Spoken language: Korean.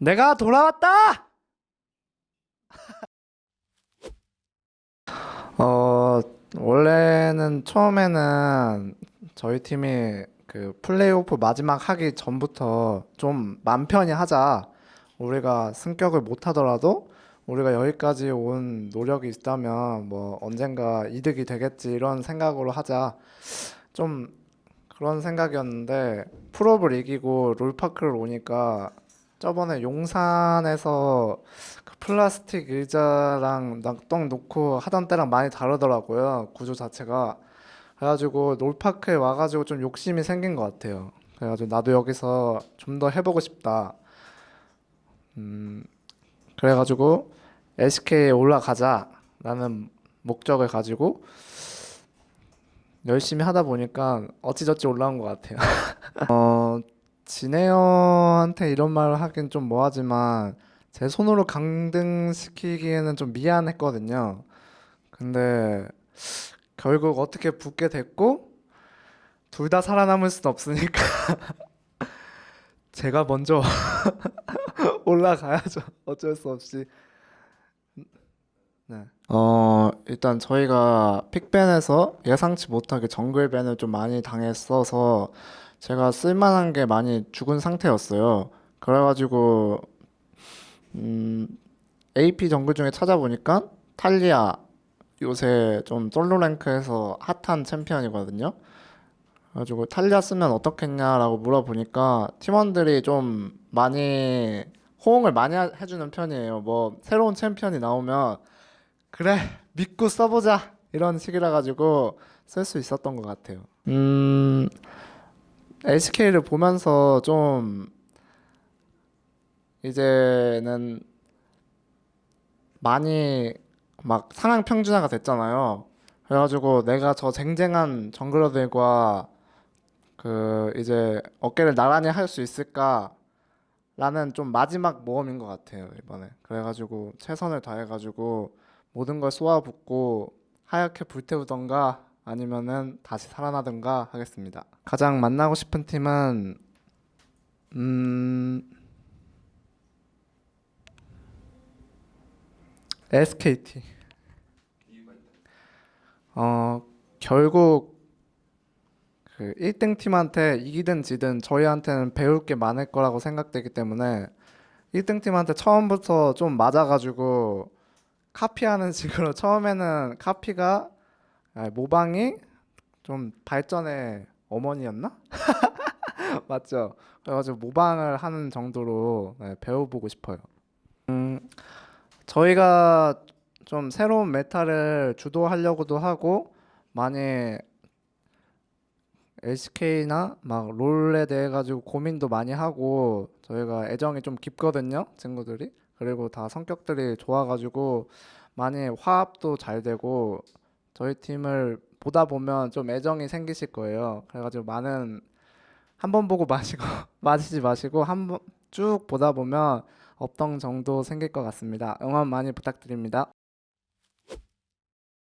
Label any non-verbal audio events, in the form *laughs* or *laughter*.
내가 돌아왔다! *laughs* 어, 원래는 처음에는 저희 팀이 그 플레이오프 마지막 하기 전부터 좀 맘 편히 하자. 우리가 승격을 못 하더라도 우리가 여기까지 온 노력이 있다면 뭐 언젠가 이득이 되겠지 이런 생각으로 하자. 좀 그런 생각이었는데 풀업을 이기고 롤파크를 오니까 저번에 용산에서 그 플라스틱 의자랑 낙동 놓고 하던 때랑 많이 다르더라고요. 구조 자체가. 그래가지고 롤파크에 와가지고 좀 욕심이 생긴 것 같아요. 그래가지고 나도 여기서 좀 더 해보고 싶다. 음, 그래가지고 LCK에 올라가자라는 목적을 가지고 열심히 하다 보니까 어찌저찌 올라온 것 같아요. *laughs* 어, 진혜연한테 이런 말을 하긴 좀 뭐하지만 제 손으로 강등시키기에는 좀 미안했거든요. 근데 결국 어떻게 붙게 됐고 둘 다 살아남을 순 없으니까 *laughs* 제가 먼저 *laughs* 올라가야죠. 어쩔 수 없이. 네. 어, 일단 저희가 픽밴에서 예상치 못하게 정글밴을 좀 많이 당했어서 제가 쓸만한 게 많이 죽은 상태였어요. 그래가지고 음, AP 정글 중에 찾아보니까 탈리아 요새 좀 솔로 랭크에서 핫한 챔피언이거든요. 그래가지고 탈리아 쓰면 어떻겠냐라고 물어보니까 팀원들이 좀 많이 호응을 많이 하- 해주는 편이에요. 뭐 새로운 챔피언이 나오면 그래 믿고 써보자 이런 식이라 가지고 쓸 수 있었던 것 같아요. 음 LCK를 보면서 좀 이제는 많이 막 상향 평준화가 됐잖아요. 그래가지고 내가 저 쟁쟁한 정글러들과 그 이제 어깨를 나란히 할 수 있을까라는 좀 마지막 모험인 것 같아요 이번에. 그래가지고 최선을 다해가지고 모든 걸 쏟아붓고 하얗게 불태우던가 아니면은 다시 살아나든가 하겠습니다. 가장 만나고 싶은 팀은 음 SKT. 어 결국 그 1등 팀한테 이기든 지든 저희한테는 배울 게 많을 거라고 생각되기 때문에 1등 팀한테 처음부터 좀 맞아가지고 카피하는 *laughs* 식으로 처음에는 카피가 아, 모방이 좀 발전의 어머니였나? *laughs* 맞죠? 그래가지고 모방을 하는 정도로 네, 배워보고 싶어요. 음, 저희가 좀 새로운 meta를 주도하려고도 하고 많이 LCK나 막 롤에 대해 가지고 고민도 많이 하고 저희가 애정이 좀 깊거든요, 친구들이. 그리고 다 성격들이 좋아가지고 많이 화합도 잘 되고 저희 팀을 보다 보면 좀 애정이 생기실 거예요. 그래가지고 많은 한 번 보고 마시고 *laughs* 마시지 마시고 한 번 쭉 보다 보면 업덩 정도 생길 것 같습니다. 응원 많이 부탁드립니다.